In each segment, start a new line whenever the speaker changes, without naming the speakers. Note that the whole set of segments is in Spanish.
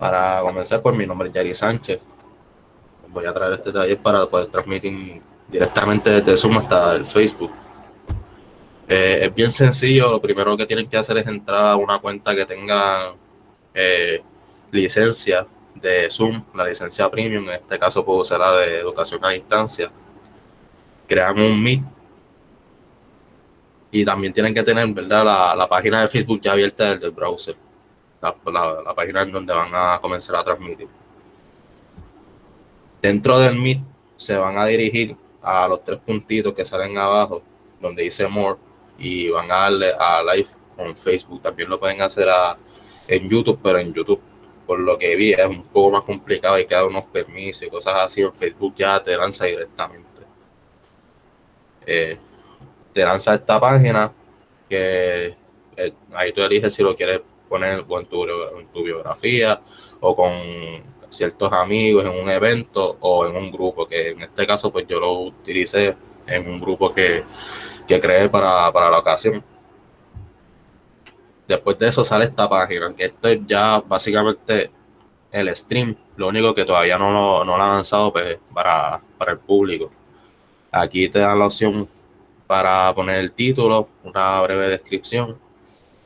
Para comenzar, por mi nombre es Yari Sánchez. Voy a traer este taller para poder transmitir directamente desde Zoom hasta el Facebook. Eh, es bien sencillo, lo primero que tienen que hacer es entrar a una cuenta que tenga eh, licencia de Zoom, la licencia premium, en este caso puedo usar la de educación a distancia. Crean un Meet y también tienen que tener ¿verdad? La, página de Facebook ya abierta desde el browser, la, página en donde van a comenzar a transmitir. Dentro del Meet se van a dirigir a los tres puntitos que salen abajo, donde dice More, y van a darle a Live en Facebook. También lo pueden hacer en YouTube, pero en YouTube, por lo que vi, es un poco más complicado. Hay que dar unos permisos y cosas así. En Facebook ya te lanza directamente. Eh, te lanza esta página que eh, ahí tú eliges si lo quieres poner en tu, biografía o con ciertos amigos en un evento o en un grupo, que en este caso pues yo lo utilicé en un grupo que, que creé para, para la ocasión. Después de eso sale esta página, que esto es ya básicamente el stream, lo único que todavía no lo, no lo han lanzado pues, para, para el público. Aquí te dan la opción para poner el título, una breve descripción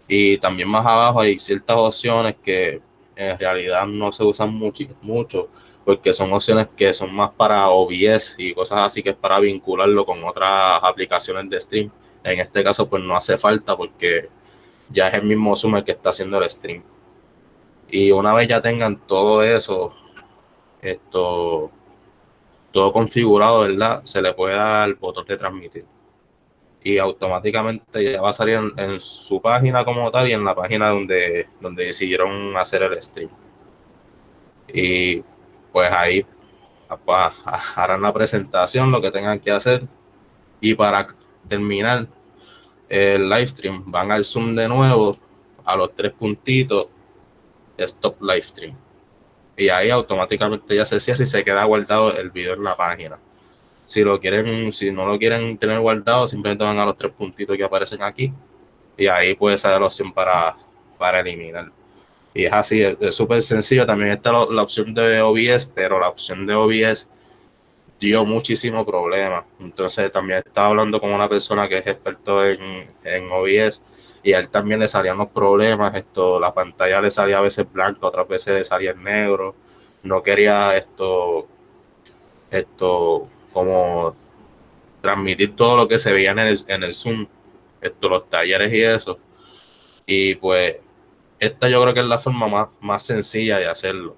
y también más abajo hay ciertas opciones que en realidad no se usan mucho, mucho porque son opciones que son más para OBS y cosas así que es para vincularlo con otras aplicaciones de stream. En este caso pues no hace falta porque ya es el mismo Zoom el que está haciendo el stream. Y una vez ya tengan todo eso, esto, todo configurado, ¿verdad? Se le puede dar el botón de transmitir. Y automáticamente ya va a salir en, su página como tal y en la página donde, donde decidieron hacer el stream. Y pues ahí harán la presentación, lo que tengan que hacer. Y para terminar el live stream, van al Zoom de nuevo, a los tres puntitos, Stop Live Stream. Y ahí automáticamente ya se cierra y se queda guardado el video en la página. Si lo quieren, si no lo quieren tener guardado, simplemente van a los tres puntitos que aparecen aquí. Y ahí puede ser la opción para, para eliminar. Y es así, es súper sencillo. También está la, opción de OBS, pero la opción de OBS dio muchísimo problema. Entonces también estaba hablando con una persona que es experto en, en OBS y a él también le salían los problemas. Esto, la pantalla le salía a veces blanca, otras veces le salía en negro. No quería esto, esto como transmitir todo lo que se veía en el, en el Zoom, esto, los talleres y eso. Y pues esta yo creo que es la forma más, más sencilla de hacerlo.